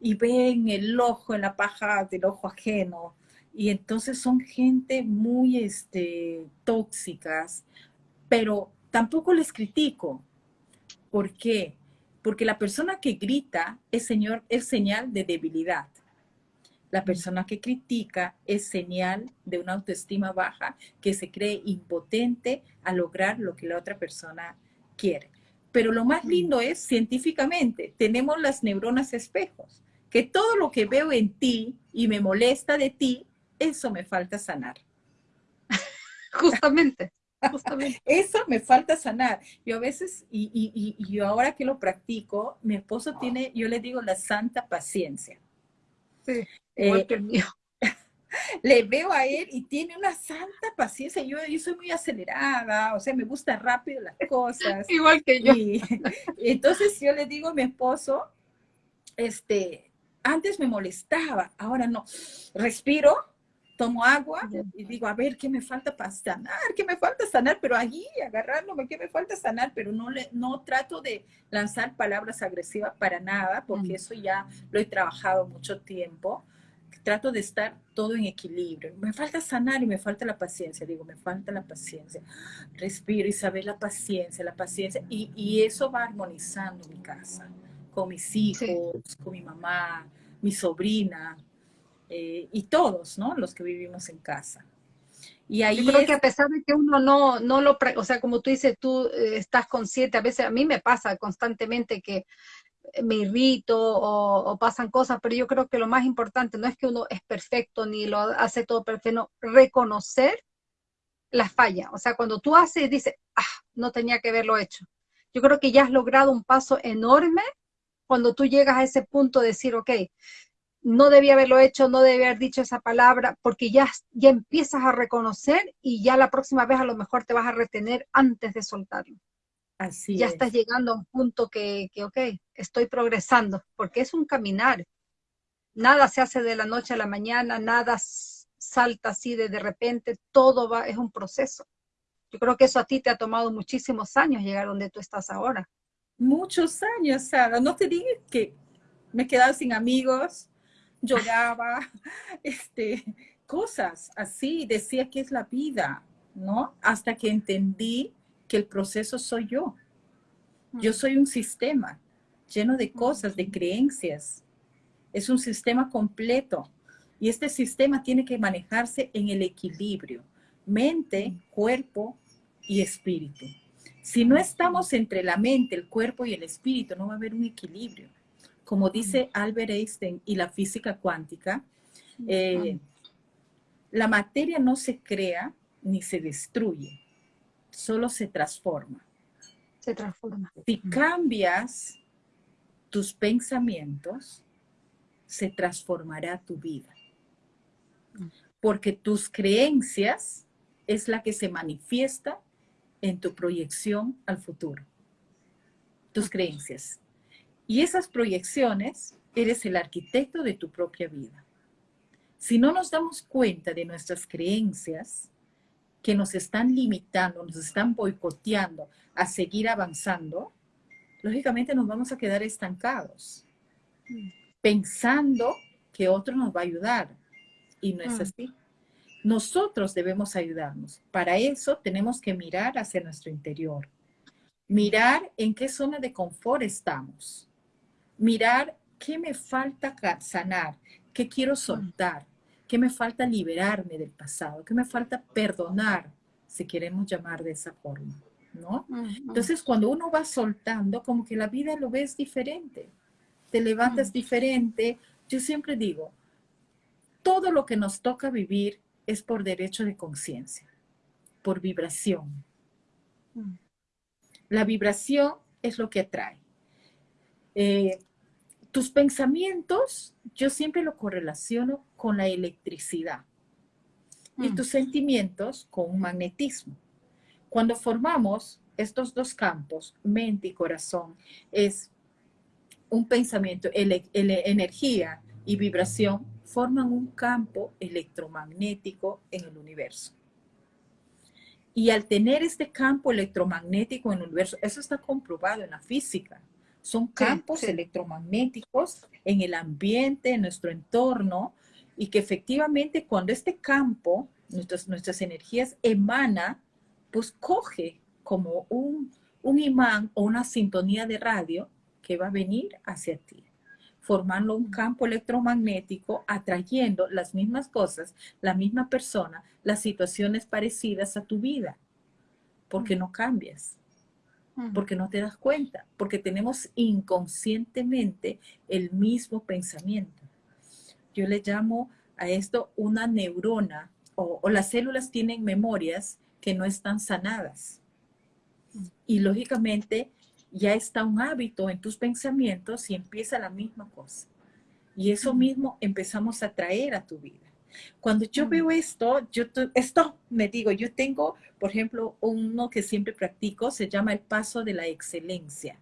y ven el ojo en la paja del ojo ajeno, y entonces son gente muy este, tóxicas, pero tampoco les critico. ¿Por qué? Porque la persona que grita es, señor, es señal de debilidad. La persona que critica es señal de una autoestima baja, que se cree impotente a lograr lo que la otra persona quiere. Pero lo más lindo es, científicamente, tenemos las neuronas espejos, que todo lo que veo en ti y me molesta de ti eso me falta sanar. <laughs> justamente, justamente. <laughs> Eso me falta sanar. Yo a veces, y, yo ahora que lo practico, mi esposo tiene, yo le digo la santa paciencia. Sí, igual eh, que el mío. <laughs> Le veo a él y tiene una santa paciencia. Yo, yo soy muy acelerada, o sea, me gusta rápido las cosas. igual que yo. Y, <laughs> entonces yo le digo a mi esposo, este, antes me molestaba, ahora no. Respiro, tomo agua y digo, a ver, ¿qué me falta para sanar? ¿Qué me falta sanar? Pero allí, agarrándome, ¿qué me falta sanar? Pero no, le, no trato de lanzar palabras agresivas para nada, porque eso ya lo he trabajado mucho tiempo. Trato de estar todo en equilibrio. Me falta sanar y me falta la paciencia. Digo, me falta la paciencia. Respiro y saber la paciencia, la paciencia. Y, y eso va armonizando mi casa, con mis hijos, con mi mamá, mi sobrina, eh, y todos, ¿no? Los que vivimos en casa. Y ahí Yo creo que a pesar de que uno no, no lo, o sea, como tú dices, tú eh, estás consciente, a veces a mí me pasa constantemente que me irrito o, pasan cosas, pero yo creo que lo más importante no es que uno es perfecto ni lo hace todo perfecto, no, reconocer las fallas. O sea, cuando tú haces y dices, ah, no tenía que haberlo hecho. Yo creo que ya has logrado un paso enorme cuando tú llegas a ese punto de decir, ok, no debía haberlo hecho, no debía haber dicho esa palabra, porque ya, ya empiezas a reconocer y ya la próxima vez a lo mejor te vas a retener antes de soltarlo. Así ya estás llegando a un punto que, que, ok, estoy progresando, porque es un caminar. Nada se hace de la noche a la mañana, nada salta así de de repente, todo va, es un proceso. Yo creo que eso a ti te ha tomado muchísimos años llegar donde tú estás ahora. Muchos años, Sara. No te digas que me he quedado sin amigos, lloraba, <laughs> <laughs> este, cosas así, decía que es la vida, ¿no? Hasta que entendí que el proceso soy yo. Yo mm. soy un sistema lleno de cosas, de creencias. Es un sistema completo. Y este sistema tiene que manejarse en el equilibrio, mente, mm. cuerpo y espíritu. Si no estamos entre la mente, el cuerpo y el espíritu, no va a haber un equilibrio como dice Albert Einstein y la física cuántica, eh, la materia no se crea ni se destruye, solo se transforma. Se transforma. Si cambias tus pensamientos, se transformará tu vida. Porque tus creencias es la que se manifiesta en tu proyección al futuro. Tus creencias. Y esas proyecciones, eres el arquitecto de tu propia vida. Si no nos damos cuenta de nuestras creencias que nos están limitando, nos están boicoteando a seguir avanzando, lógicamente nos vamos a quedar estancados, pensando que otro nos va a ayudar. Y no es mm. así. Nosotros debemos ayudarnos. Para eso tenemos que mirar hacia nuestro interior. Mirar en qué zona de confort estamos mirar qué me falta sanar, qué quiero soltar, qué me falta liberarme del pasado, qué me falta perdonar, si queremos llamar de esa forma, ¿no? Entonces, cuando uno va soltando, como que la vida lo ves diferente, te levantas diferente. Yo siempre digo, todo lo que nos toca vivir es por derecho de conciencia, por vibración. La vibración es lo que atrae. Eh, tus pensamientos, yo siempre lo correlaciono con la electricidad y mm. tus sentimientos con un magnetismo. Cuando formamos estos dos campos, mente y corazón, es un pensamiento, energía y vibración, forman un campo electromagnético en el universo. Y al tener este campo electromagnético en el universo, eso está comprobado en la física. Son campos electromagnéticos en el ambiente, en nuestro entorno, y que efectivamente cuando este campo, nuestras, nuestras energías emana, pues coge como un, un imán o una sintonía de radio que va a venir hacia ti, formando un campo electromagnético, atrayendo las mismas cosas, la misma persona, las situaciones parecidas a tu vida, porque no cambias porque no te das cuenta, porque tenemos inconscientemente el mismo pensamiento. Yo le llamo a esto una neurona o, las células tienen memorias que no están sanadas. Y lógicamente ya está un hábito en tus pensamientos y empieza la misma cosa. Y eso mismo empezamos a traer a tu vida. Cuando yo veo esto, yo esto me digo, yo tengo, por ejemplo, uno que siempre practico, se llama el paso de la excelencia.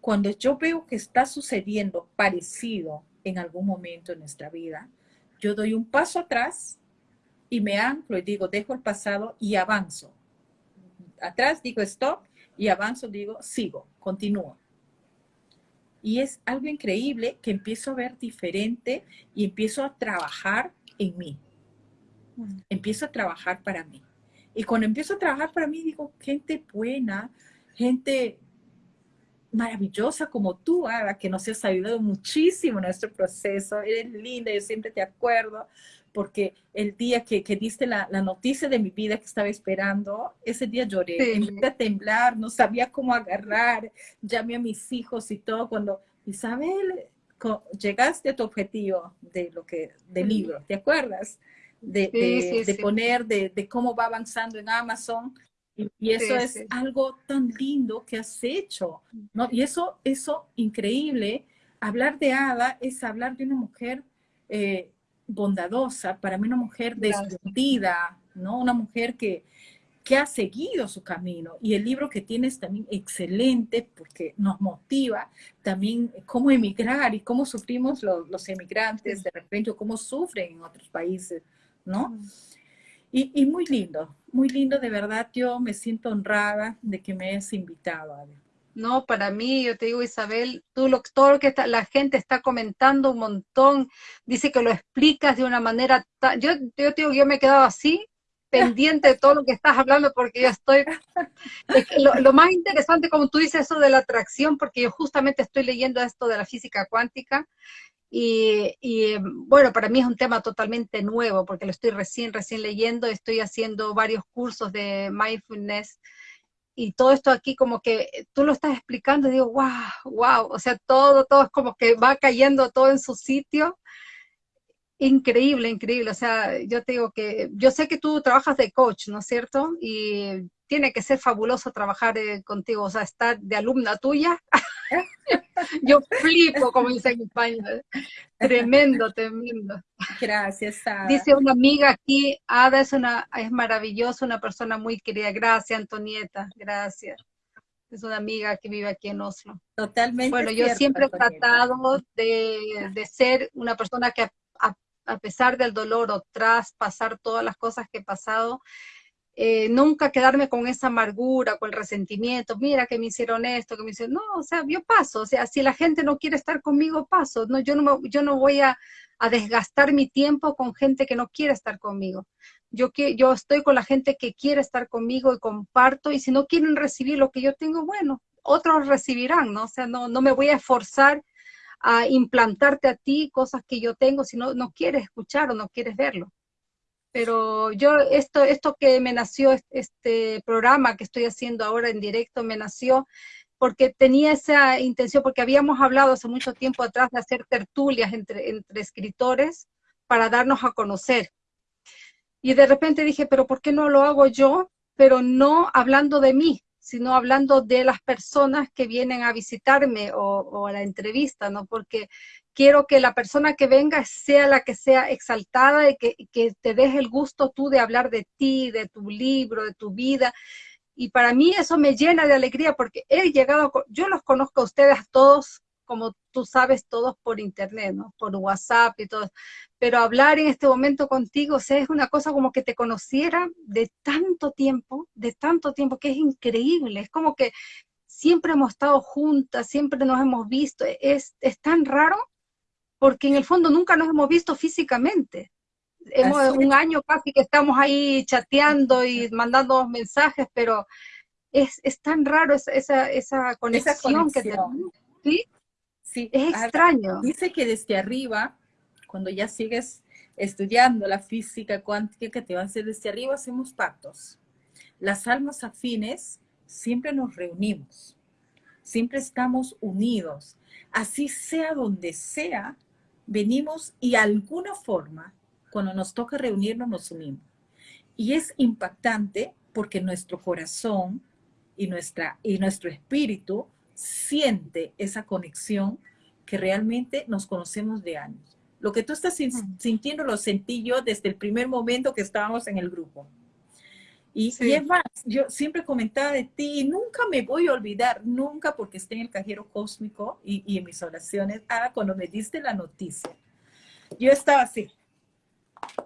Cuando yo veo que está sucediendo parecido en algún momento en nuestra vida, yo doy un paso atrás y me anclo y digo, dejo el pasado y avanzo. Atrás digo stop y avanzo, digo, sigo, continúo. Y es algo increíble que empiezo a ver diferente y empiezo a trabajar en mí. Empiezo a trabajar para mí. Y cuando empiezo a trabajar para mí, digo, gente buena, gente maravillosa como tú, Ada, que nos has ayudado muchísimo en nuestro proceso. Eres linda, yo siempre te acuerdo, porque el día que, que diste la, la, noticia de mi vida que estaba esperando, ese día lloré, sí. empecé a temblar, no sabía cómo agarrar, llamé a mis hijos y todo, cuando Isabel, llegaste a tu objetivo de lo que, del libro, ¿te acuerdas? De, sí, de, sí, de poner, de, de, cómo va avanzando en Amazon, y, eso es algo tan lindo que has hecho, ¿no? Y eso, eso increíble, hablar de Ada es hablar de una mujer eh, bondadosa, para mí una mujer decidida, ¿no? Una mujer que, que ha seguido su camino. Y el libro que tienes también excelente porque nos motiva también cómo emigrar y cómo sufrimos los, los emigrantes de repente, o cómo sufren en otros países, ¿no? Y, y, muy lindo, muy lindo, de verdad, yo me siento honrada de que me hayas invitado, a ver. No, para mí, yo te digo, Isabel, tú lo, todo lo que está, la gente está comentando un montón, dice que lo explicas de una manera, tan, yo, yo te digo, yo me he quedado así, <laughs> pendiente de todo lo que estás hablando, porque yo estoy, lo, lo, más interesante, como tú dices, eso de la atracción, porque yo justamente estoy leyendo esto de la física cuántica, y, y, bueno, para mí es un tema totalmente nuevo porque lo estoy recién, recién leyendo, estoy haciendo varios cursos de mindfulness y todo esto aquí como que tú lo estás explicando y digo, wow, wow, o sea, todo, todo es como que va cayendo todo en su sitio. Increíble, increíble. O sea, yo te digo que, yo sé que tú trabajas de coach, ¿no es cierto? Y tiene que ser fabuloso trabajar eh, contigo, o sea, estar de alumna tuya. <laughs> Yo flipo, como dice en España. Tremendo, tremendo. Gracias, Ada. Dice una amiga aquí, Ada es una es maravillosa, una persona muy querida. Gracias, Antonieta. Gracias. Es una amiga que vive aquí en Oslo. Totalmente. Bueno, yo siempre he tratado de, de, ser una persona que a, a pesar del dolor o tras pasar todas las cosas que he pasado, eh, nunca quedarme con esa amargura, con el resentimiento, mira que me hicieron esto, que me hicieron, no, o sea, yo paso, o sea, si la gente no quiere estar conmigo, paso, no, yo no, me, yo no voy a, a, desgastar mi tiempo con gente que no quiere estar conmigo. Yo, yo estoy con la gente que quiere estar conmigo y comparto, y si no quieren recibir lo que yo tengo, bueno, otros recibirán, ¿no? O sea, no, no me voy a esforzar a implantarte a ti cosas que yo tengo si no, no quieres escuchar o no quieres verlo pero yo, esto, esto que me nació, este programa que estoy haciendo ahora en directo, me nació porque tenía esa intención, porque habíamos hablado hace mucho tiempo atrás de hacer tertulias entre, entre escritores para darnos a conocer. Y de repente dije, pero ¿por qué no lo hago yo? Pero no hablando de mí, sino hablando de las personas que vienen a visitarme o, o, a la entrevista, ¿no? Porque quiero que la persona que venga sea la que sea exaltada y que, que te deje el gusto tú de hablar de ti, de tu libro, de tu vida. Y para mí eso me llena de alegría porque he llegado, yo los conozco a ustedes todos, como tú sabes, todos por internet, ¿no? Por WhatsApp y todo. Pero hablar en este momento contigo, o es una cosa como que te conociera de tanto tiempo, de tanto tiempo, que es increíble. Es como que siempre hemos estado juntas, siempre nos hemos visto. Es, es tan raro porque en el fondo nunca nos hemos visto físicamente. Hemos un año casi que estamos ahí chateando y mandando mensajes, pero es, es tan raro esa, esa, esa, conexión, esa conexión que tenemos. ¿Sí? Sí. Es extraño. Dice que desde arriba, cuando ya sigues estudiando la física cuántica que te va a hacer desde arriba, hacemos pactos. Las almas afines siempre nos reunimos, siempre estamos unidos. Así sea donde sea, venimos y alguna forma, cuando nos toca reunirnos, nos unimos. Y es impactante porque nuestro corazón y, nuestra, y nuestro espíritu siente esa conexión que realmente nos conocemos de años. Lo que tú estás sintiendo lo sentí yo desde el primer momento que estábamos en el grupo. Y, sí. y, es más, yo siempre comentaba de ti y nunca me voy a olvidar, nunca porque esté en el cajero cósmico y, y en mis oraciones, ah, cuando me diste la noticia, yo estaba así,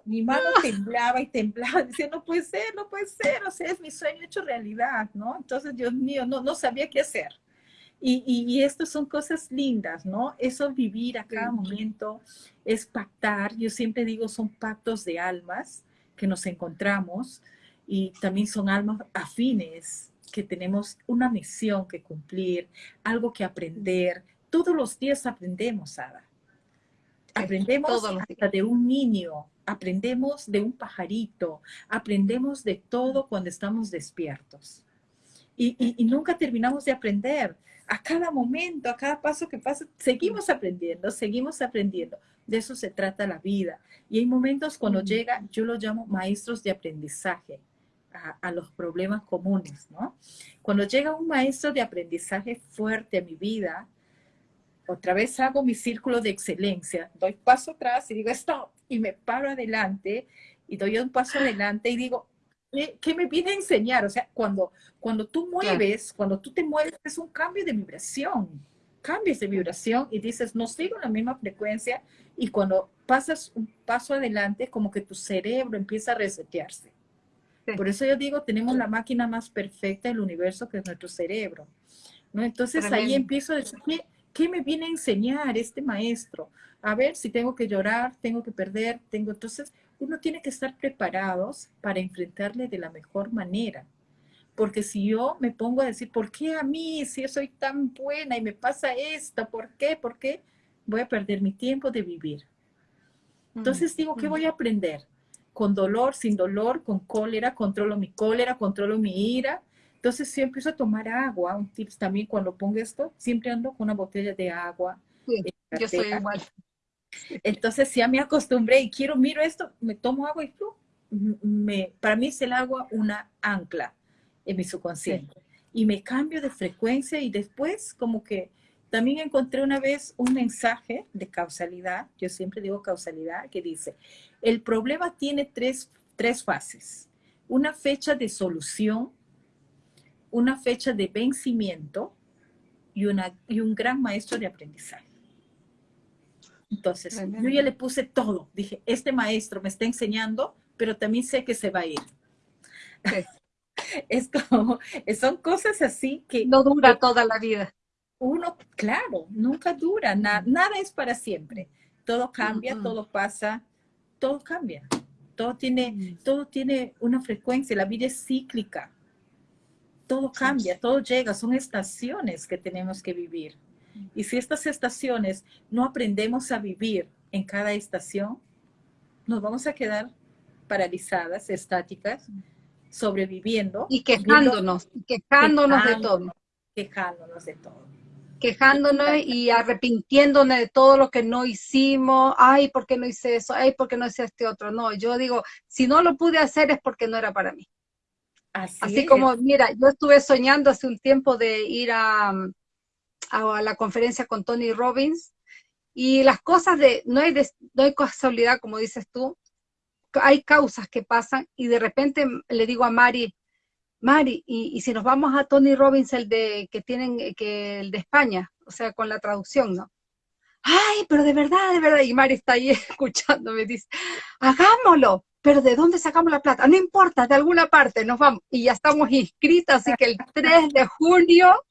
mi mano temblaba y temblaba, <laughs> decía, no puede ser, no puede ser, o sea, es mi sueño hecho realidad, ¿no? Entonces, Dios mío, no, no sabía qué hacer. Y, y, esto son cosas lindas, ¿no? Eso vivir a cada momento es pactar. Yo siempre digo, son pactos de almas que nos encontramos y también son almas afines que tenemos una misión que cumplir, algo que aprender. Todos los días aprendemos, Ada. Aprendemos hasta de un niño, aprendemos de un pajarito, aprendemos de todo cuando estamos despiertos. Y, y, y nunca terminamos de aprender a cada momento, a cada paso que pasa, seguimos aprendiendo, seguimos aprendiendo. De eso se trata la vida. Y hay momentos cuando llega, yo lo llamo maestros de aprendizaje a, los problemas comunes, ¿no? Cuando llega un maestro de aprendizaje fuerte a mi vida, otra vez hago mi círculo de excelencia, doy paso atrás y digo, stop, y me paro adelante y doy un paso adelante y digo, ¿qué, me viene a enseñar? O sea, cuando, cuando tú mueves, cuando tú te mueves, es un cambio de vibración. Cambias de vibración y dices, no sigo la misma frecuencia. Y cuando pasas un paso adelante, como que tu cerebro empieza a resetearse. Por eso yo digo, tenemos la máquina más perfecta del universo, que es nuestro cerebro. ¿no? Entonces ahí empiezo a decir, ¿qué, ¿qué me viene a enseñar este maestro? A ver si tengo que llorar, tengo que perder, tengo... Entonces, uno tiene que estar preparados para enfrentarle de la mejor manera. Porque si yo me pongo a decir, ¿por qué a mí si yo soy tan buena y me pasa esto? ¿Por qué? ¿Por qué? Voy a perder mi tiempo de vivir. Entonces digo, ¿qué voy a aprender? Con dolor, sin dolor, con cólera, controlo mi cólera, controlo mi ira. Entonces si empiezo a tomar agua, un tips también cuando pongo esto, siempre ando con una botella de agua. yo soy igual. <laughs> Entonces ya me acostumbré y quiero, miro esto, me tomo agua y me, para mí es el agua una ancla en mi subconsciente. Y me cambio de frecuencia y después como que también encontré una vez un mensaje de causalidad, yo siempre digo causalidad, que dice, el problema tiene tres, tres fases. Una fecha de solución, una fecha de vencimiento y, una, y un gran maestro de aprendizaje. Entonces, yo ya le puse todo. Dije, este maestro me está enseñando, pero también sé que se va a ir. <laughs> es como, son cosas así que... No dura toda la vida. Uno, claro, nunca dura, nada es para siempre. Todo cambia, todo pasa, todo cambia. Todo tiene, todo tiene una frecuencia, la vida es cíclica. Todo cambia, todo llega, son estaciones que tenemos que vivir. Y si estas estaciones no aprendemos a vivir en cada estación, nos vamos a quedar paralizadas, estáticas, sobreviviendo. Y quejándonos, quejándonos de todo. Quejándonos de todo. Quejándonos y arrepintiéndonos de todo lo que no hicimos. Ay, ¿por qué no hice eso? Ay, ¿por qué no hice este otro? No, yo digo, si no lo pude hacer es porque no era para mí. Así, Así como, mira, yo estuve soñando hace un tiempo de ir a, a la conferencia con Tony Robbins y las cosas de, no hay, no hay casualidad, como dices tú, hay causas que pasan y de repente le digo a Mari, Mari, y, si nos vamos a Tony Robbins, el de que tienen, que el de España, o sea, con la traducción, ¿no? Ay, pero de verdad, de verdad, y Mari está ahí <laughs> escuchando, me dice, hagámoslo, pero ¿de dónde sacamos la plata? No importa, de alguna parte nos vamos. Y ya estamos inscritas, así que el 3 de junio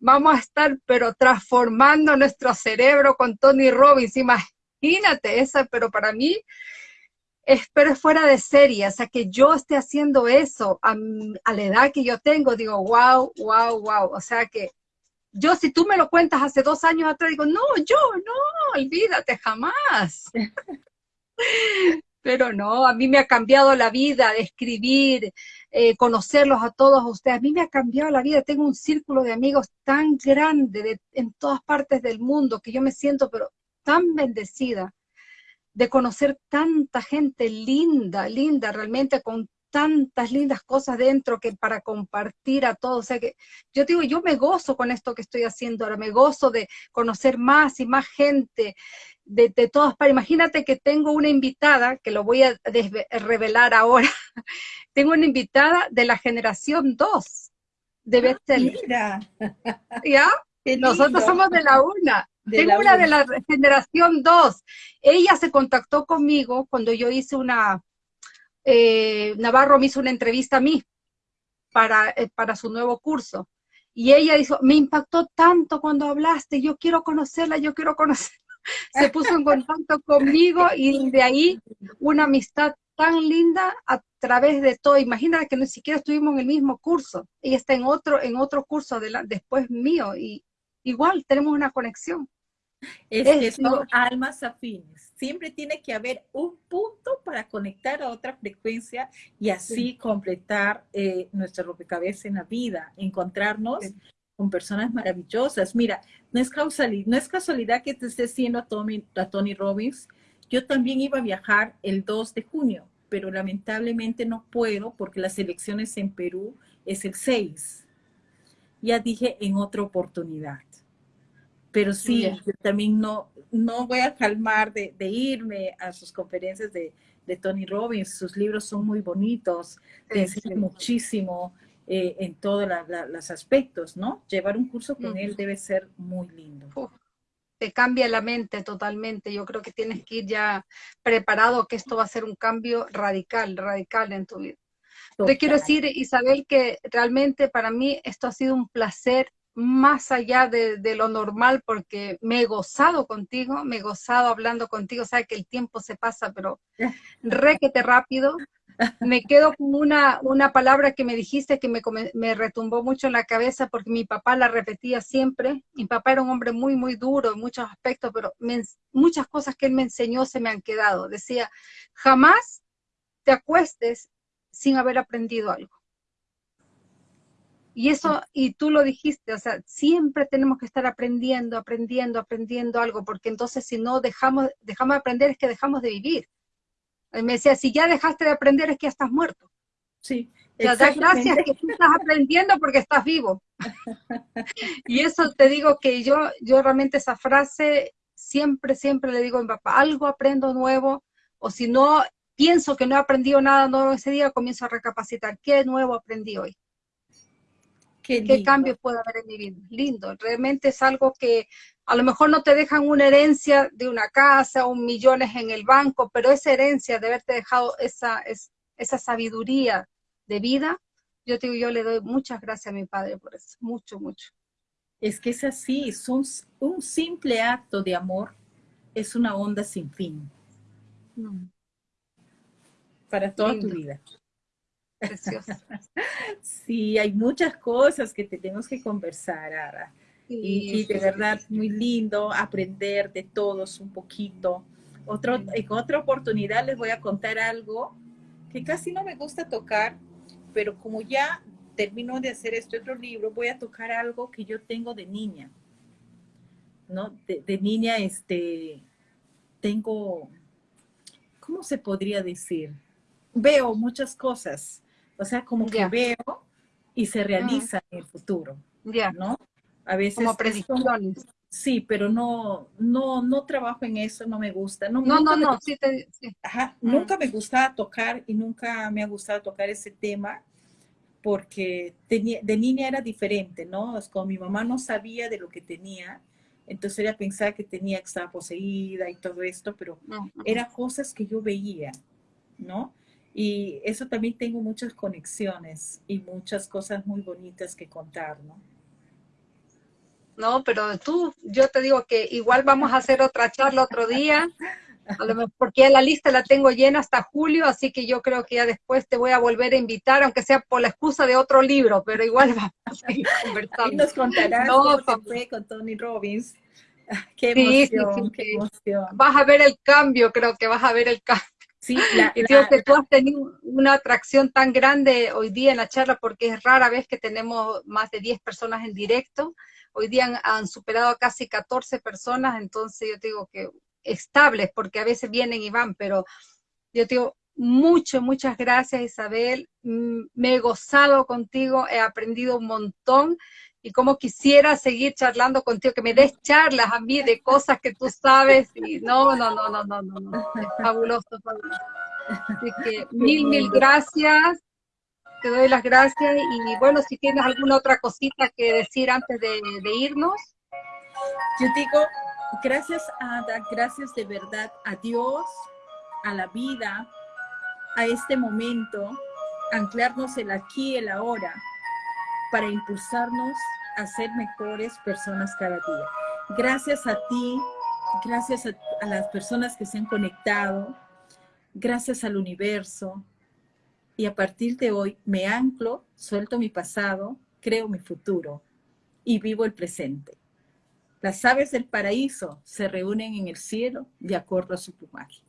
vamos a estar, pero transformando nuestro cerebro con Tony Robbins. Imagínate esa, pero para mí, espero fuera de serie, o sea, que yo esté haciendo eso a, la edad que yo tengo, digo, wow, wow, wow. O sea que yo, si tú me lo cuentas hace dos años atrás, digo, no, yo, no, olvídate, jamás. <laughs> Pero no, a mí me ha cambiado la vida de escribir, eh, conocerlos a todos ustedes. A mí me ha cambiado la vida. Tengo un círculo de amigos tan grande en todas partes del mundo que yo me siento, pero tan bendecida de conocer tanta gente linda, linda, realmente con tantas lindas cosas dentro que para compartir a todos. O sea que yo digo, yo me gozo con esto que estoy haciendo ahora, me gozo de conocer más y más gente de, todas partes. Imagínate que tengo una invitada, que lo voy a revelar ahora, <laughs> tengo una invitada de la generación 2 de ah, Bethel. ¿Ya? <laughs> Nosotros somos de la una. Tengo una de la generación 2. Ella se contactó conmigo cuando yo hice una, eh, Navarro me hizo una entrevista a mí para, eh, para su nuevo curso. Y ella dijo, me impactó tanto cuando hablaste, yo quiero conocerla, yo quiero conocerla. <laughs> Se puso en contacto conmigo y de ahí una amistad tan linda a través de todo. Imagínate que ni siquiera estuvimos en el mismo curso. Ella está en otro, en otro curso de después mío y igual tenemos una conexión. Es, que son almas afines. Siempre tiene que haber un punto para conectar a otra frecuencia y así completar eh, nuestra rompecabezas en la vida, encontrarnos con personas maravillosas. Mira, no es, causalidad, no es casualidad que te esté siendo a Tony, a Tony Robbins. Yo también iba a viajar el 2 de junio, pero lamentablemente no puedo porque las elecciones en Perú es el 6. Ya dije en otra oportunidad pero sí, yo también no, no voy a calmar de, irme a sus conferencias de, Tony Robbins. Sus libros son muy bonitos, te enseñan muchísimo eh, en todos los aspectos, ¿no? Llevar un curso con él debe ser muy lindo. te cambia la mente totalmente. Yo creo que tienes que ir ya preparado que esto va a ser un cambio radical, radical en tu vida. Te quiero decir, Isabel, que realmente para mí esto ha sido un placer más allá de, lo normal porque me he gozado contigo, me he gozado hablando contigo, sabes que el tiempo se pasa, pero <laughs> requete rápido. Me quedo con una, una palabra que me dijiste que me, me retumbó mucho en la cabeza porque mi papá la repetía siempre. Mi papá era un hombre muy, muy duro en muchos aspectos, pero muchas cosas que él me enseñó se me han quedado. Decía, jamás te acuestes sin haber aprendido algo. Y eso, y tú lo dijiste, o sea, siempre tenemos que estar aprendiendo, aprendiendo, aprendiendo algo, porque entonces si no dejamos, dejamos de aprender es que dejamos de vivir. me decía, si ya dejaste de aprender es que ya estás muerto. Sí. Ya da gracias que tú estás aprendiendo porque estás vivo. <laughs> y eso te digo que yo, yo realmente esa frase siempre, siempre le digo a mi papá, algo aprendo nuevo, o si no pienso que no he aprendido nada nuevo ese día, comienzo a recapacitar, ¿qué nuevo aprendí hoy? Qué, cambio puede haber en mi vida. Lindo, realmente es algo que a lo mejor no te dejan una herencia de una casa o millones en el banco, pero esa herencia de haberte dejado esa, esa sabiduría de vida, yo te digo, yo le doy muchas gracias a mi padre por eso, mucho, mucho. Es que es así, es un, simple acto de amor, es una onda sin fin. Mm. Para toda tu vida. Preciosa. <laughs> Sí, hay muchas cosas que tenemos que conversar, Ara. y, de verdad, muy lindo aprender de todos un poquito. Otro, en otra oportunidad les voy a contar algo que casi no me gusta tocar, pero como ya termino de hacer este otro libro, voy a tocar algo que yo tengo de niña. ¿No? De, de niña, este, tengo, ¿cómo se podría decir? Veo muchas cosas o sea, como que veo y se realiza en el futuro. Ya. ¿No? A veces. Como predicciones. Sí, pero no, no, no trabajo en eso, no me gusta. No, no, no, sí, Ajá, nunca me gustaba tocar y nunca me ha gustado tocar ese tema porque tenía, de niña era diferente, ¿no? Es como mi mamá no sabía de lo que tenía, entonces ella pensaba que tenía que estar poseída y todo esto, pero eran cosas que yo veía, ¿no? Y eso también tengo muchas conexiones y muchas cosas muy bonitas que contar, ¿no? No, pero tú, yo te digo que igual vamos a hacer otra charla otro día, porque ya la lista la tengo llena hasta julio, así que yo creo que ya después te voy a volver a invitar, aunque sea por la excusa de otro libro, pero igual <laughs> vamos a seguir conversando. Y nos contarás no, cómo fue con Tony Robbins. <laughs> Qué emoción, qué emoción. Vas a ver el cambio, creo que vas a ver el cambio. Sí, y creo que tú has tenido una atracción tan grande hoy día en la charla porque es rara vez que tenemos más de 10 personas en directo. Hoy día han, superado casi 14 personas, entonces yo digo que estables, porque a veces vienen y van, pero yo digo, mucho, muchas gracias Isabel, mm, me he gozado contigo, he aprendido un montón y como quisiera seguir charlando contigo, que me des charlas a mí de cosas que tú sabes y no, no, no, no, no, no, no. fabuloso, fabuloso. Así que mil, mil gracias, te doy las gracias y bueno, si tienes alguna otra cosita que decir antes de, irnos. Yo digo, Gracias, Ada, gracias de verdad a Dios, a la vida, a este momento, anclarnos el aquí el ahora para impulsarnos a ser mejores personas cada día. Gracias a ti, gracias a, las personas que se han conectado, gracias al universo, y a partir de hoy me anclo, suelto mi pasado, creo mi futuro y vivo el presente. Las aves del paraíso se reúnen en el cielo de acuerdo a su plumaje.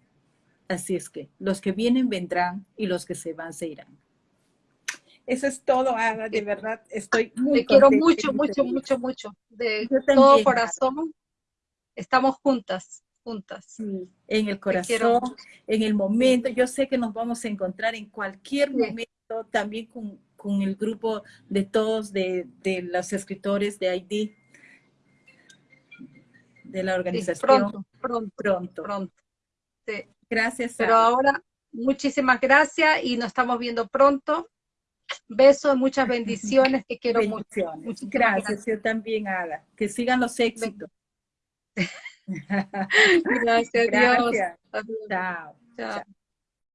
Así es que los que vienen vendrán y los que se van se irán. Eso es todo, Ada, de verdad, estoy muy Te quiero mucho, mucho, mucho, mucho. De todo corazón, estamos juntas, juntas. Sí, en el corazón, en el momento. Yo sé que nos vamos a encontrar en cualquier momento, también con, con, el grupo de todos, de, de los escritores de ID, de la organización. pronto, pronto, pronto. pronto. Sí. Gracias. Pero ahora, muchísimas gracias y nos estamos viendo pronto. Besos, muchas bendiciones, te quiero mucho. Gracias, gracias, yo también, Ada. Que sigan los éxitos. gracias, <laughs> gracias. Dios. Chao. Chao.